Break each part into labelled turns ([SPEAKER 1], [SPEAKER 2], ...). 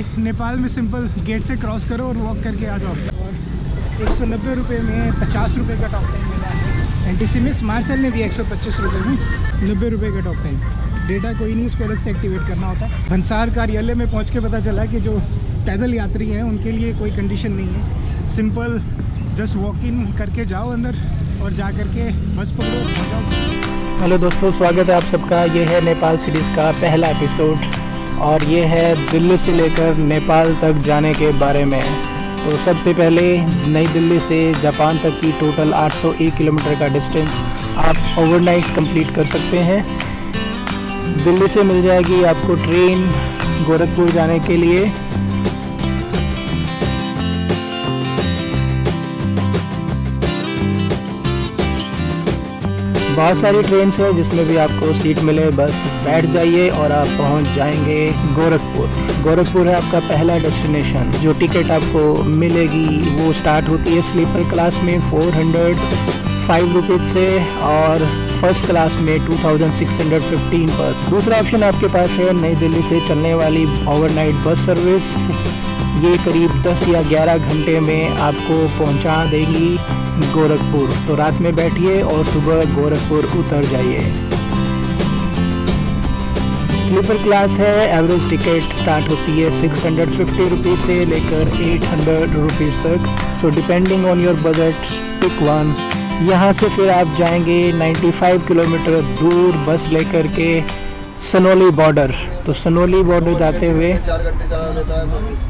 [SPEAKER 1] जी नेपाल में simple gate से cross करो और वॉक करके आ जाओ। एक सौ नब्बे रुपये में पचास रुपये का टॉप टाइम मिला है। एन टी सी में स्मार्ट सेल ने दिया एक सौ पच्चीस रुपये में नब्बे रुपये का टॉप टाइम डेटा कोई नहीं, उसको अलग से एक्टिवेट करना होता है। भंसार कार्यालय में पहुँच के पता चला कि जो पैदल यात्री हैं, उनके लिए कोई कंडीशन नहीं है। सिंपल जस्ट वॉक इन करके जाओ अंदर और जा करके बस पकड़ो।
[SPEAKER 2] हेलो दोस्तों, स्वागत है आप सबका। ये है नेपाल सीरीज़ का पहला एपिसोड और ये है दिल्ली से लेकर नेपाल तक जाने के बारे में। तो सबसे पहले नई दिल्ली से जापान तक की टोटल 801 किलोमीटर का डिस्टेंस आप ओवरनाइट कंप्लीट कर सकते हैं। दिल्ली से मिल जाएगी आपको ट्रेन गोरखपुर जाने के लिए। बहुत सारी ट्रेन है जिसमें भी आपको सीट मिले, बस बैठ जाइए और आप पहुँच जाएँगे गोरखपुर। गोरखपुर है आपका पहला डेस्टिनेशन जो टिकट आपको मिलेगी, वो स्टार्ट होती है स्लीपर क्लास में फोर हंड्रेड फाइव रुपीज़ से और फ़र्स्ट क्लास में two thousand six hundred fifteen पर। दूसरा ऑप्शन आपके पास है नई दिल्ली से चलने वाली ओवरनाइट बस सर्विस ये करीब 10 या 11 घंटे में आपको पहुँचा देगी। गोरखपुर। तो रात में बैठिए और सुबह गोरखपुर उतर जाइए। स्लीपर क्लास है एवरेज टिकट स्टार्ट होती है सिक्स हंड्रेड फिफ्टी रुपीज़ से लेकर एट हंड्रेड रुपीज़ तक। So depending on your budget pick one यहाँ से फिर आप जाएँगे 95 किलोमीटर दूर बस लेकर के सनोली बॉर्डर तो सनोली बॉर्डर जाते हुए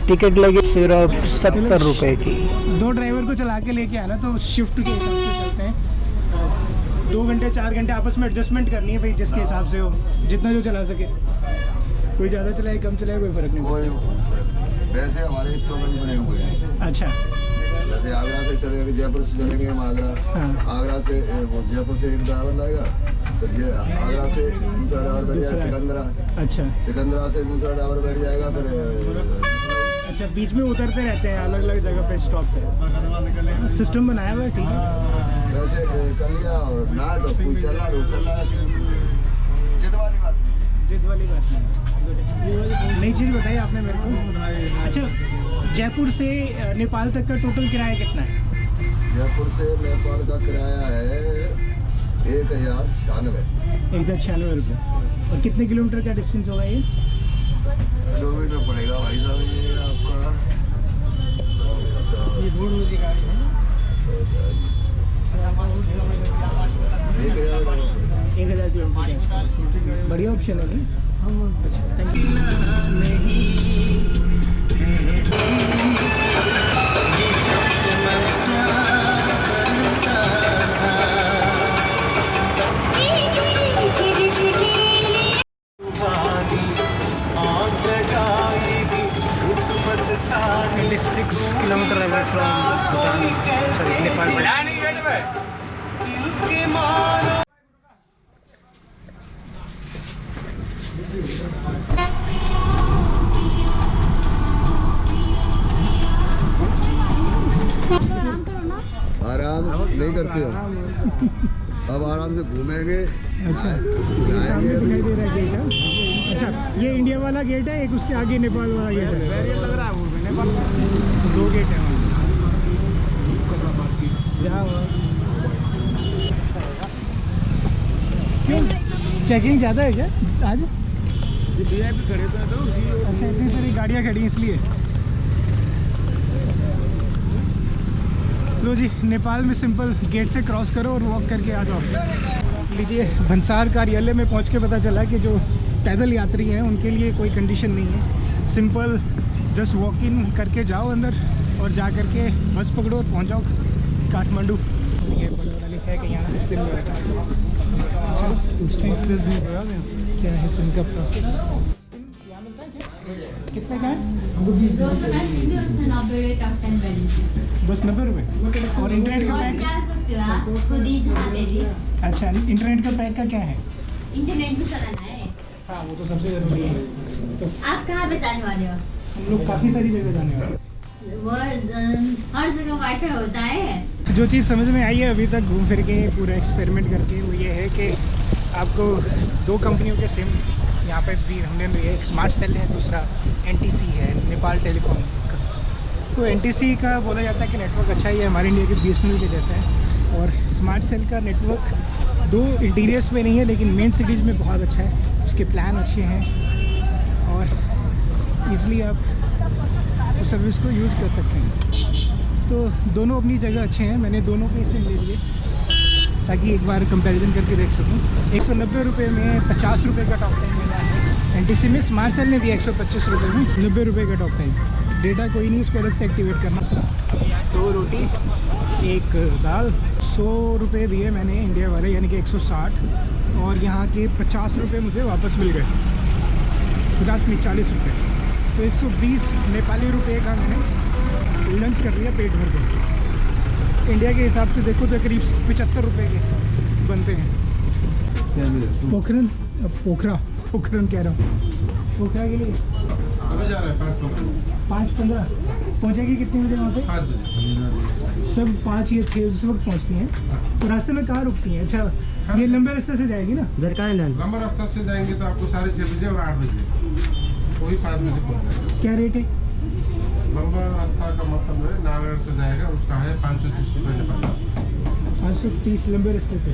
[SPEAKER 2] टिकट लगी सिर्फ़ सत्तर रुपए की।
[SPEAKER 1] दो ड्राइवर को चला के लेके आना तो शिफ्ट के हिसाब से चलते हैं। दो घंटे चार घंटे आपस में एडजस्टमेंट करनी है भाई जिसके हिसाब से हो जितना जो चला सके। कोई ज़्यादा चलाए कम चलाए कोई फ़र्क नहीं।
[SPEAKER 3] कोई वैसे हमारे स्टॉपेज बने हुए हैं।
[SPEAKER 1] अच्छा।
[SPEAKER 3] जैसे आगरा से चलेंगे जयपुर से चलेंगे हम आगरा।
[SPEAKER 1] हाँ।
[SPEAKER 3] आगरा से जयपुर से एक ड्राइवर लाएगा ये आगरा से दूसरा ड्राइवर बैठ जाएगा सिकंदरा।
[SPEAKER 1] अच्छा।
[SPEAKER 3] सिकंदरा से दूसरा ड्राइवर बैठ जाएगा फिर
[SPEAKER 1] अच्छा बीच में उतरते रहते हैं अलग अलग जगह पे स्टॉप पे। सिस्टम बनाया हुआ है ठीक है?
[SPEAKER 3] वैसे कर लिया और ना तो कोई चल रहा चल रहा जिद वाली बात
[SPEAKER 1] जिद वाली बात नहीं नई चीज़ बताई आपने मेरे को। अच्छा जयपुर से नेपाल तक का टोटल किराया कितना है?
[SPEAKER 3] जयपुर से नेपाल का किराया है एक हज़ार छियानवे।
[SPEAKER 1] एक हज़ार छियानवे रुपये और कितने किलोमीटर का डिस्टेंस होगा ये?
[SPEAKER 3] किलोमीटर पड़ेगा भाई साहब ये आपका एक हज़ार का पड़ेगा।
[SPEAKER 1] एक हज़ार किलोमीटर। बढ़िया ऑप्शन है नहीं अच्छा थैंक यू गेट है एक उसके आगे नेपाल वाला गेट है। लग रहा है दो गेट है क्यों? चेकिंग ज़्यादा है क्या? आज? अच्छा इतनी सारी गाड़ियाँ खड़ी हैं इसलिए। लो जी नेपाल में सिंपल गेट से क्रॉस करो और वॉक करके आ जाओ। लीजिए भंसार कार्यालय में पहुँच के पता चला कि जो पैदल यात्री हैं उनके लिए कोई कंडीशन नहीं है। सिंपल जस्ट वॉक इन करके जाओ अंदर और जा करके बस पकड़ो और पहुँच जाओ काठमांडू। कि क्या है प्रोसेस कितने का है बस नब्बे रुपये और इंटरनेट का पैक अच्छा इंटरनेट का पैक का क्या है?
[SPEAKER 4] इंटरनेट भी चलाना है।
[SPEAKER 1] हाँ वो तो सबसे ज़रूरी है। तो
[SPEAKER 4] आप कहाँ पे जाने वाले हो?
[SPEAKER 1] हम लोग काफ़ी सारी जगह जाने वाले
[SPEAKER 4] वो हर जगह होता है?
[SPEAKER 1] जो चीज़ समझ में आई है अभी तक घूम फिर के पूरा एक्सपेरिमेंट करके वो ये है कि आपको दो कंपनियों के सिम यहाँ पे भी हमने भी एक स्मार्ट सेल है दूसरा एन है नेपाल टेलीकॉम का। तो एन का बोला जाता है कि नेटवर्क अच्छा ही है हमारे इंडिया के बी के जैसा है। और स्मार्ट सेल का नेटवर्क दो इंटीरियर्स में नहीं है, लेकिन मेन सिटीज़ में बहुत अच्छा है। उसके प्लान अच्छे हैं और ईज़िली आप उस सर्विस को यूज़ कर सकते हैं। तो दोनों अपनी जगह अच्छे हैं, मैंने दोनों के सिम ले लिए ताकि एक बार कंपैरिजन करके देख सकूँ। एक सौ नब्बे रुपये में पचास रुपये का टॉक टाइम मिला है। एन टी सी में स्मार्ट सेल ने दिया एक सौ पच्चीस रुपये में नब्बे रुपये का टॉप टाइम डेटा कोई नहीं, उसको अलग से एक्टिवेट करना। दो रोटी एक दाल। सौ रुपये दिए मैंने इंडिया वाले यानी कि एक सौ साठ। और यहाँ के पचास रुपये मुझे वापस मिल गए। पचास नहीं चालीस रुपये तो एक सौ बीस नेपाली रुपये का मैंने लंच कर लिया पेट भर के। इंडिया के हिसाब से देखो तो करीब पचहत्तर रुपये के बनते हैं। पोखरन पोखरा पोखरन कह रहा हूँ। पोखरा के लिए?
[SPEAKER 5] हमें जा रहा है पाँच पंद्रह।
[SPEAKER 1] पहुँचेगी कितने बजे वहाँ पे? सब पाँच या छः उस वक्त पहुँचती हैं। तो रास्ते में कहाँ रुकती हैं? अच्छा ये लंबे रास्ते से जाएगी ना?
[SPEAKER 5] लंबा? रास्ता से जाएँगे तो आपको साढ़े छः बजे और आठ बजे। वही पाँच बजे पहुँच
[SPEAKER 1] क्या रेट है?
[SPEAKER 5] लंबा रास्ता का मतलब है नारायण से जाएगा उसका है पाँच सौ तीस रुपये नेपाल
[SPEAKER 1] पाँच सौ तीस लंबे रास्ते से?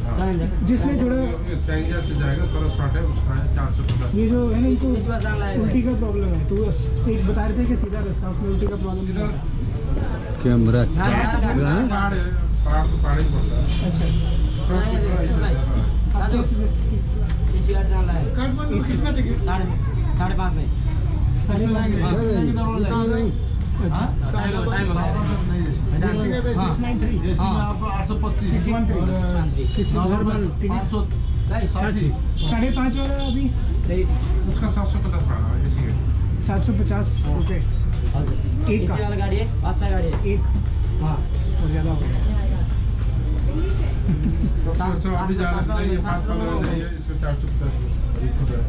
[SPEAKER 1] जिसमें थोड़ा
[SPEAKER 5] सैंजा से जाएगा थोड़ा शॉर्ट है उसका है चार सौ पचास।
[SPEAKER 1] ये जो है ना इसको उल्टी का प्रॉब्लम है। तो एक बता रहे थे कि सीधा रास्ता उसमें उल्टी का प्रॉब्लम
[SPEAKER 6] कैमरा
[SPEAKER 5] है। ही? है है।
[SPEAKER 1] हैं?
[SPEAKER 7] है साढ़े पाँच में।
[SPEAKER 1] साढ़े वाला अभी।
[SPEAKER 5] उसका सात सौ पचास है
[SPEAKER 1] सात सौ पचास एक
[SPEAKER 7] वाला गाड़ी है अच्छा गाड़ी है।
[SPEAKER 1] एक।
[SPEAKER 7] हाँ
[SPEAKER 1] तो ज़्यादा हो गया।
[SPEAKER 5] है ये चार सौ पचास एक हो गया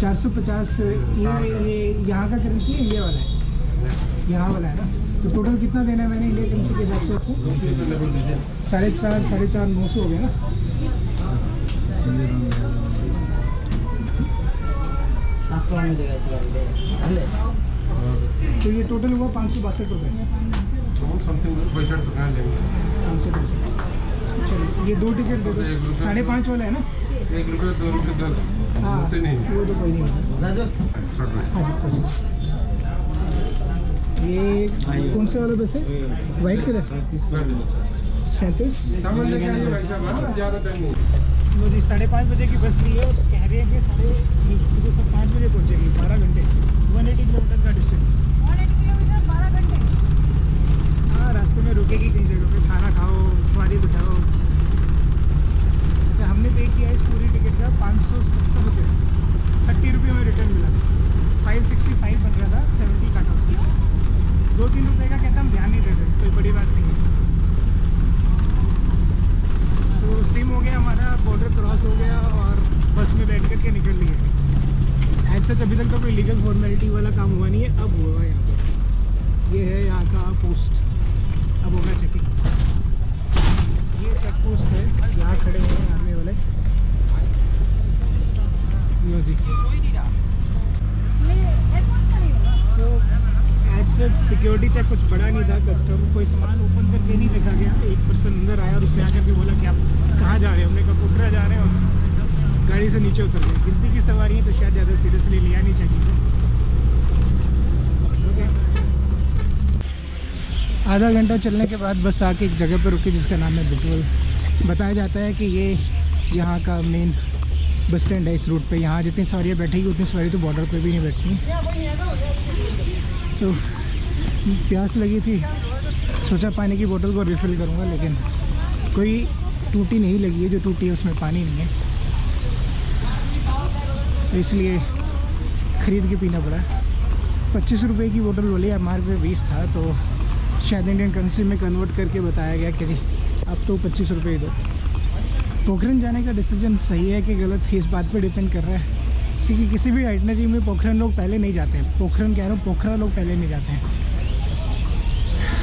[SPEAKER 1] चार सौ पचास ये ये यहाँ का करेंसी है इंडिया वाला है। यहाँ वाला है ना? तो टोटल कितना देना है मैंने इंडिया करेंसी के हिसाब से आपको? साढ़े चार साढ़े चार नौ सौ हो गया ना?
[SPEAKER 7] सात सौ में देगा इसी गाड़ी
[SPEAKER 1] तो ये टोटल हुआ पाँच सौ बासठ रुपये
[SPEAKER 5] तो पैंसठ रुपये लेंगे?
[SPEAKER 1] पाँच सौ बासठ। चलिए ये दो टिकट दे दो साढ़े पाँच वाला है ना?
[SPEAKER 5] एक रुपये दो रुपये दस।
[SPEAKER 1] हाँ
[SPEAKER 5] होते नहीं
[SPEAKER 1] वो तो कोई नहीं होता। हाँ जी पच्चीस ये कौन से वाला बस है? White colour? सैंतीस।
[SPEAKER 5] सामान लेके आइए भाई साहब हाँ, ज़्यादा टाइम नहीं।
[SPEAKER 1] वो जी साढ़े पाँच बजे की बस ली है और कह रहे हैं कि साढ़े सुबह सब पाँच बजे पहुँचेगी, बारह घंटे। वन एटी किलोमीटर का डिस्टेंस बारह घंटे हाँ रास्ते में रुकेगी कहीं जगह पे खाना खाओ, सवारी बिठाओ। अच्छा हमने पे किया है इस पूरी टिकट का पाँच सौ सत्तर सच अभी तक तो कोई लीगल फॉर्मेलिटी वाला काम हुआ नहीं है, अब हुआ है यहाँ पर ये है यहाँ का पोस्ट अब होगा चेकिंग ये चेक पोस्ट है, यहाँ खड़े हुए हैं आर्मी वाले। तो सिक्योरिटी चेक कुछ बड़ा नहीं था कस्टम कोई सामान ओपन करके नहीं देखा गया। एक पर्सन अंदर आया और उसने आकर के बोला कि आप कहाँ जा रहे हैं हमने कहा पोखरा जा रहे हैं और गाड़ी से नीचे उतर गए गिनती की सवारी है तो शायद ज़्यादा सीरियसली लिया नहीं चेकिंग आधा घंटा चलने के बाद बस आके एक जगह पर रुकी जिसका नाम है बिटवल। बताया जाता है कि ये यहाँ का मेन बस स्टैंड है इस रूट पे। यहाँ जितनी सवारियाँ बैठेगी, उतनी सवारी तो बॉर्डर पे भी नहीं बैठती। तो प्यास लगी थी। सोचा पानी की बोतल को रिफ़िल करूँगा, लेकिन कोई टूटी नहीं लगी है। जो टूटी है, उसमें पानी नहीं है। तो इसलिए ख़रीद के पीना पड़ा। पच्चीस रुपए की बोतल बोली एम आर पे बीस था तो शायद इंडियन करेंसी में कन्वर्ट करके बताया गया कि जी अब तो पच्चीस रुपये ही दो। पोखरन जाने का डिसीज़न सही है कि गलत? है इस बात पे डिपेंड कर रहा है। क्योंकि किसी भी आइटनरी में पोखरन लोग पहले नहीं जाते हैं। पोखरन कह रहा हूँ, पोखरा लोग पहले नहीं जाते हैं।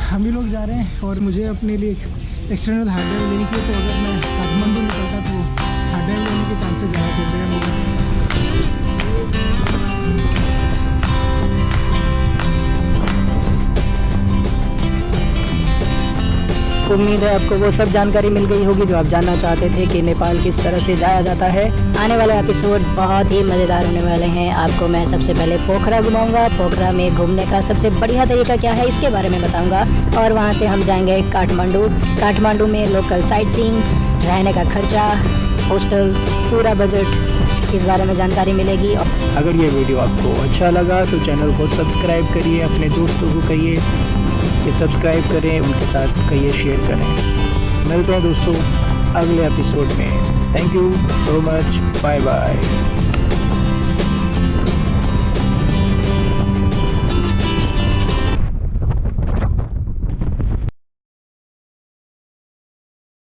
[SPEAKER 1] हम ही लोग जा रहे हैं और मुझे अपने लिए एक एक्सटर्नल हार्डवेयर लेनी थी तो अगर मैं काठमांडू निकलता तो हार्डवेयर लेने के के चांसेस ज़्यादा चलते हैं
[SPEAKER 8] उम्मीद है, आपको वो सब जानकारी मिल गई होगी जो आप जानना चाहते थे कि नेपाल किस तरह से जाया जाता है। आने वाले एपिसोड बहुत ही मज़ेदार होने वाले हैं। आपको मैं सबसे पहले पोखरा घुमाऊँगा। पोखरा में घूमने का सबसे बढ़िया तरीका क्या है, इसके बारे में बताऊँगा। और वहाँ से हम जाएँगे काठमांडू। काठमांडू में लोकल साइट सीइंग रहने का खर्चा होस्टल पूरा बजट इस बारे में जानकारी मिलेगी। अगर ये वीडियो आपको अच्छा लगा तो चैनल को सब्सक्राइब करिए, अपने दोस्तों को कहिए। कि सब्सक्राइब करें, उनके साथ कहिए शेयर करें। मिलते हैं दोस्तों अगले एपिसोड में। Thank you so much bye bye